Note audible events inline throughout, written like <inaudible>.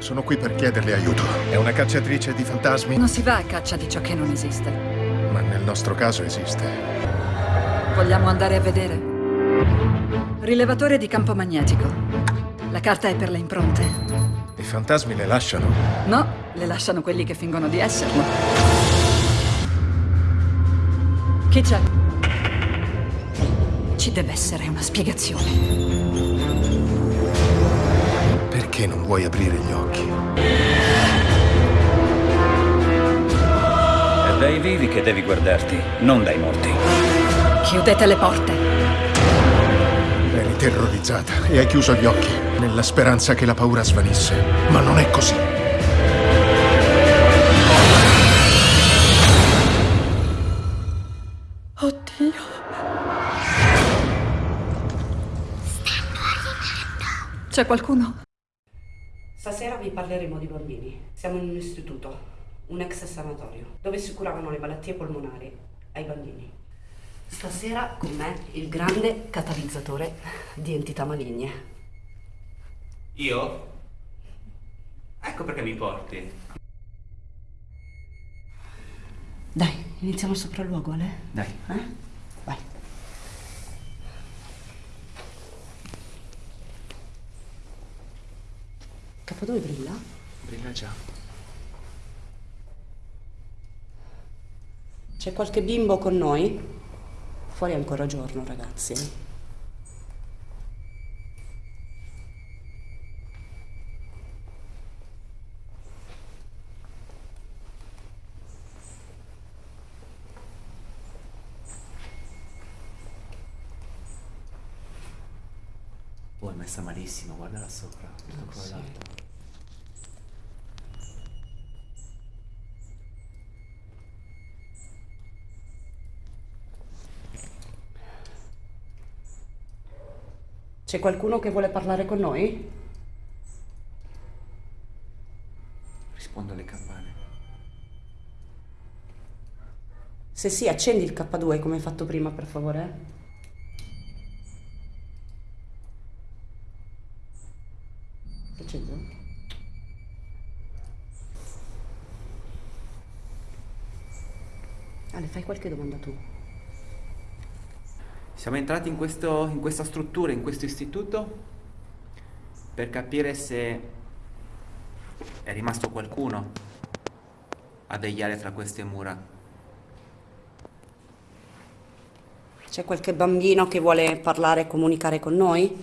Sono qui per chiederle aiuto. È una cacciatrice di fantasmi? Non si va a caccia di ciò che non esiste. Ma nel nostro caso esiste. Vogliamo andare a vedere? Rilevatore di campo magnetico. La carta è per le impronte. I fantasmi le lasciano? No, le lasciano quelli che fingono di esserlo. Chi c'è? Ci deve essere una spiegazione. Perché non vuoi aprire gli occhi? È dai vivi che devi guardarti, non dai morti. Chiudete le porte. Eri terrorizzata e hai chiuso gli occhi nella speranza che la paura svanisse. Ma non è così. Oddio. C'è qualcuno? Stasera vi parleremo di bambini. Siamo in un istituto, un ex sanatorio, dove si curavano le malattie polmonari ai bambini. Stasera con me il grande catalizzatore di entità maligne. Io? Ecco perché mi porti. Dai, iniziamo il sopralluogo, Ale? Dai. Eh? Vai. Capo dove brilla? Brilla già. C'è qualche bimbo con noi? Fuori è ancora giorno, ragazzi. Oh, è messa malissimo, guardala sopra. Tutto sì. C'è qualcuno che vuole parlare con noi? Rispondo alle campane. Se sì, accendi il K2 come hai fatto prima, per favore. Sto accendendo? Ale, fai qualche domanda tu. Siamo entrati in, questo- in questa struttura, in questo istituto, per capire se è rimasto qualcuno a vegliare tra queste mura. C'è qualche bambino che vuole parlare e comunicare con noi?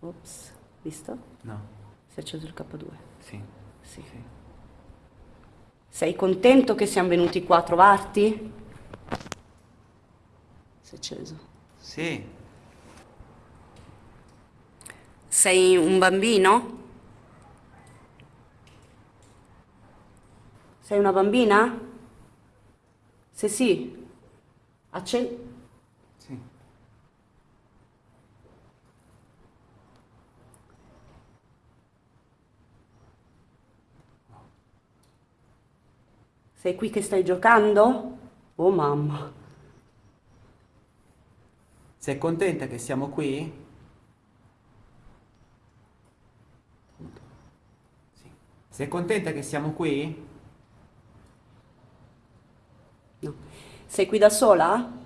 Ops, visto? No? Si è acceso il K2. Sì. Sì. Sei contento che siamo venuti qua a trovarti? Si è acceso. Sì. Sei un bambino? Sei una bambina? Se sì, accendi. Sì. Sei qui che stai giocando? Oh mamma. Sei contenta che siamo qui? Sì. Sei contenta che siamo qui? No. Sei qui da sola?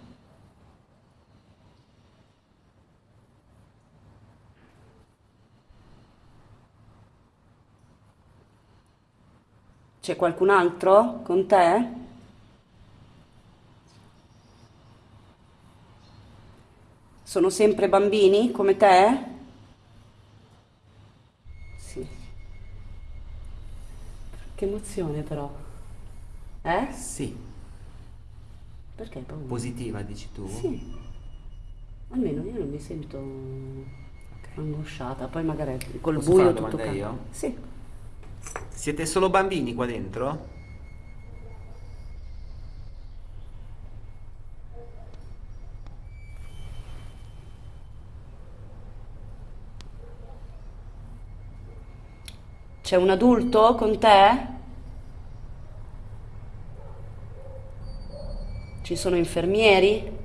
C'è qualcun altro con te? Sono sempre bambini come te? Sì. Che emozione però. Eh? Sì. Perché paura? Positiva, dici tu? Sì. Almeno io non mi sento angosciata, poi magari col Posso buio tutto io? Sì. Siete solo bambini qua dentro? C'è un adulto con te? Ci sono infermieri?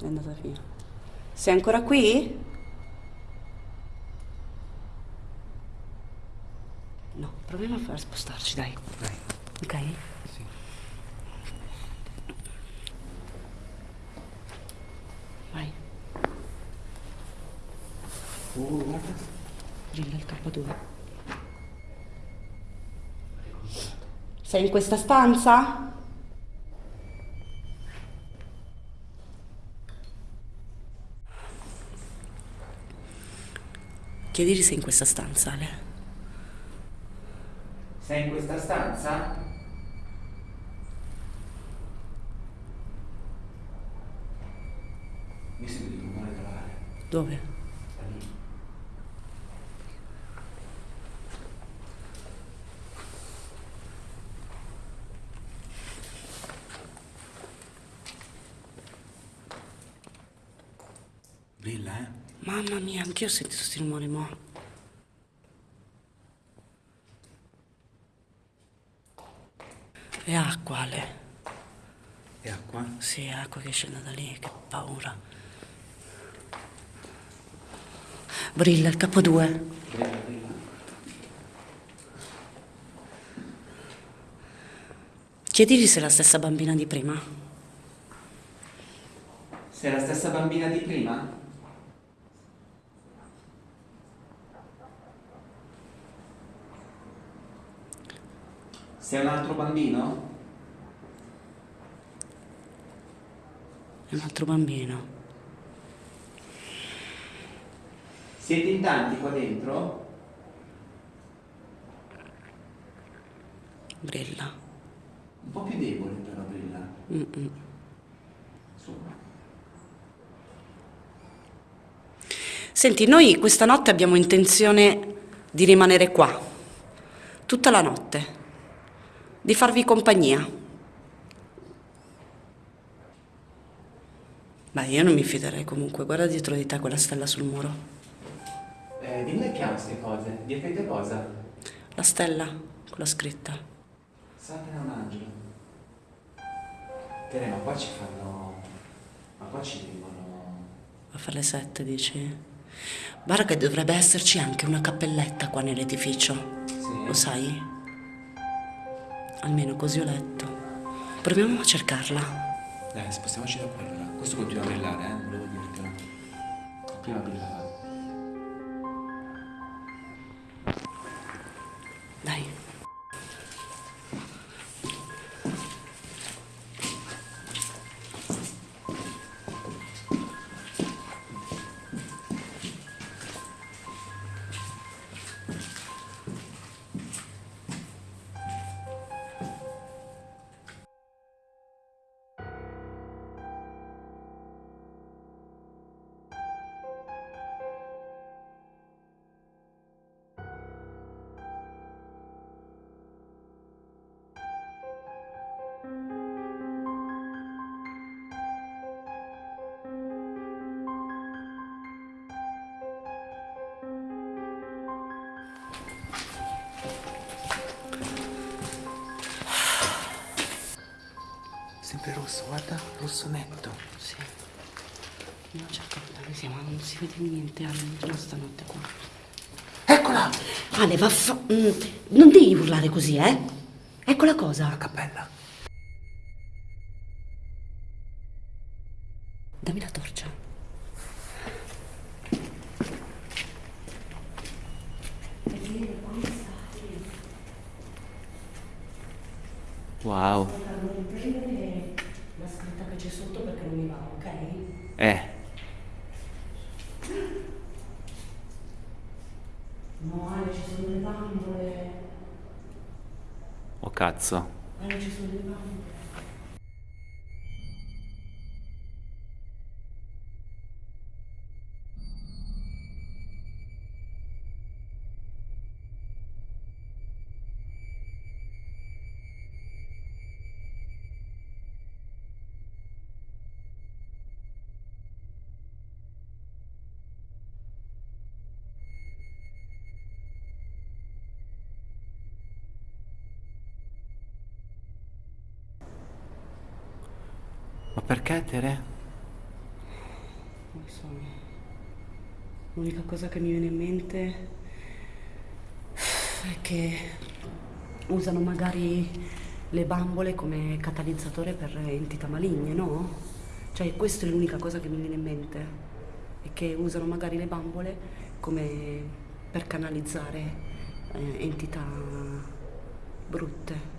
È andata via. Sei ancora qui? No, proviamo a far spostarci, dai. Dai. Ok? Sì. Vai. Uh, guarda. Brilla il K2. Sei in questa stanza? Chiedili se è in questa stanza, Ale. Sei in questa stanza? Mi sento di rumore calare. Dove? Da lì. Brilla, eh? Mamma mia, anch'io ho sentito questi rumori, mo. È acqua, Ale. È acqua? Sì, è acqua che scende da lì, che paura. Brilla il K2. Brilla, brilla. Chiedili se è la stessa bambina di prima. Sei la stessa bambina di prima? Sei un altro bambino? Un altro bambino. Siete in tanti qua dentro? Brilla. Un po' più debole però brilla. Mm-mm. Insomma. Senti, noi questa notte abbiamo intenzione di rimanere qua. Tutta la notte. Di farvi compagnia. Beh, io non mi fiderei comunque. Guarda dietro di te quella stella sul muro. Eh, dimmi che chiamo queste cose. Di te cosa? La stella, quella scritta. Satana è un angelo. Tere, ma qua ci fanno... Ma qua ci vengono... A fare le sette, dici? Guarda che dovrebbe esserci anche una cappelletta qua nell'edificio. Sì? Lo sai? Almeno così ho letto. Proviamo a cercarla. Dai, spostiamoci da qua allora. Questo continua a brillare, eh? Volevo dirtelo. Prima brillava. Dai. Sempre rosso, guarda, rosso netto. Sì. Non cerco dove siamo, non si vede niente, Ale, stanotte qua. Eccola! Ale, vaffa... mm, non devi urlare così, eh? Ecco la cosa. La cappella. Wow. Non prendere la scritta che c'è sotto perché non mi va, ok? Eh, No, Ale, ci sono le bambole. oh cazzo. Ale, ci sono le bambole. Ma perché Tere? Non so. L'unica cosa che mi viene in mente è che usano magari le bambole come catalizzatore per entità maligne, no? Cioè, questa è l'unica cosa che mi viene in mente. È che usano magari le bambole come per canalizzare eh, entità brutte.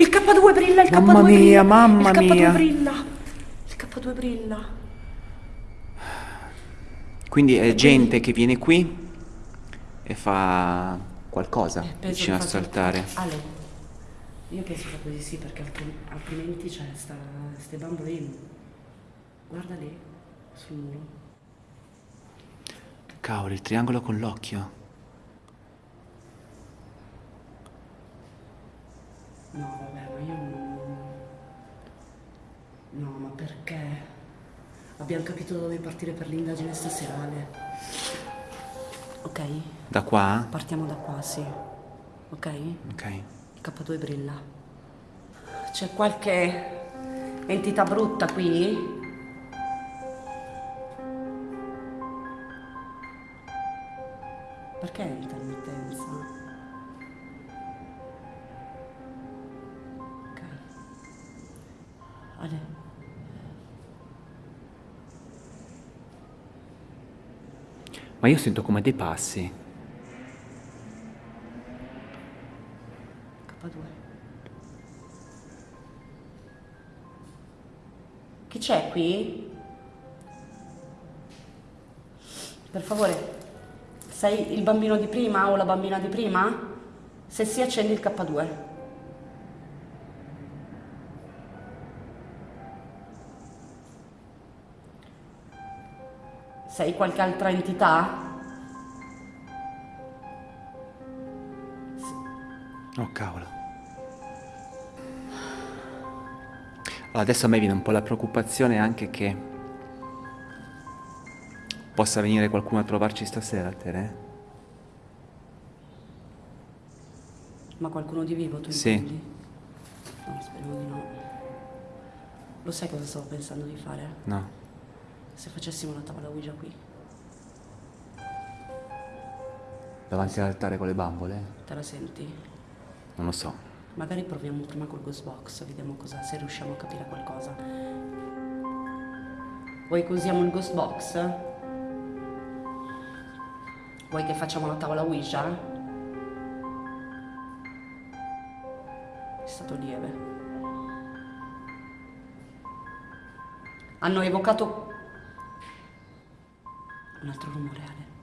Il K2 brilla, il Mamma K2 mia, brilla, mamma il K2 mia. brilla. Il K2 brilla. Quindi è gente che viene qui e fa qualcosa Eh, vicino a saltare. Ale, io penso proprio di sì, perché altri- altrimenti c'è sta, ste bambole lì. Guarda lì, sul muro. Cavolo, il triangolo con l'occhio. No, vabbè, ma io non... No, ma perché? Abbiamo capito dove partire per l'indagine stasera, Ale. Ok? Da qua? Partiamo da qua, sì. Ok? Ok. Il K2 brilla. C'è qualche entità brutta qui? Perché intermittenza? Ale. Ma io sento come dei passi. K2. Chi c'è qui? Per favore, sei il bambino di prima o la bambina di prima? Se sì, accendi il K2. Sei qualche altra entità? Oh cavolo. Adesso a me viene un po' la preoccupazione anche che possa venire qualcuno a trovarci stasera, Tere. Ma qualcuno di vivo tu Sì. intendi? No, speriamo di no. Lo sai cosa stavo pensando di fare? No. Se facessimo la tavola Ouija qui, Davanti all'altare con le bambole? te la senti? Non lo so. Magari proviamo prima col ghost box, vediamo cosa, se riusciamo a capire qualcosa. Vuoi che usiamo il ghost box? Vuoi che facciamo la tavola Ouija? È stato lieve. Hanno evocato un altro rumore, Ale.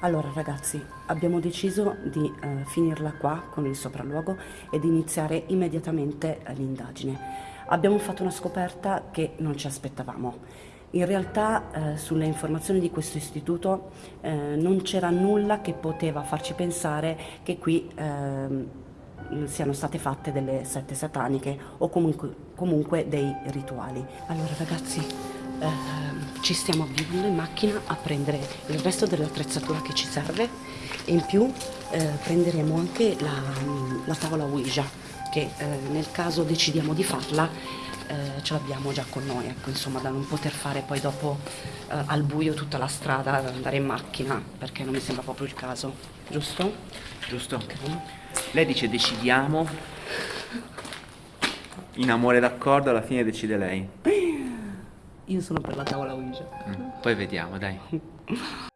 Allora ragazzi, abbiamo deciso di eh, finirla qua con il sopralluogo e di iniziare immediatamente eh, l'indagine. Abbiamo fatto una scoperta che non ci aspettavamo. In realtà eh, sulle informazioni di questo istituto eh, non c'era nulla che poteva farci pensare che qui ehm, siano state fatte delle sette sataniche o comunque, comunque dei rituali. Allora ragazzi, ehm, ci stiamo avviando in macchina a prendere il resto dell'attrezzatura che ci serve e in più eh, prenderemo anche la, la tavola Ouija che eh, nel caso decidiamo di farla eh, ce l'abbiamo già con noi, ecco, insomma, da non poter fare poi dopo eh, al buio tutta la strada, ad andare in macchina, perché non mi sembra proprio il caso, giusto? Giusto? Ok. Lei dice decidiamo. In amore d'accordo, alla fine decide lei. Io sono per la tavola Ouija. Mm, Poi vediamo, dai. <laughs>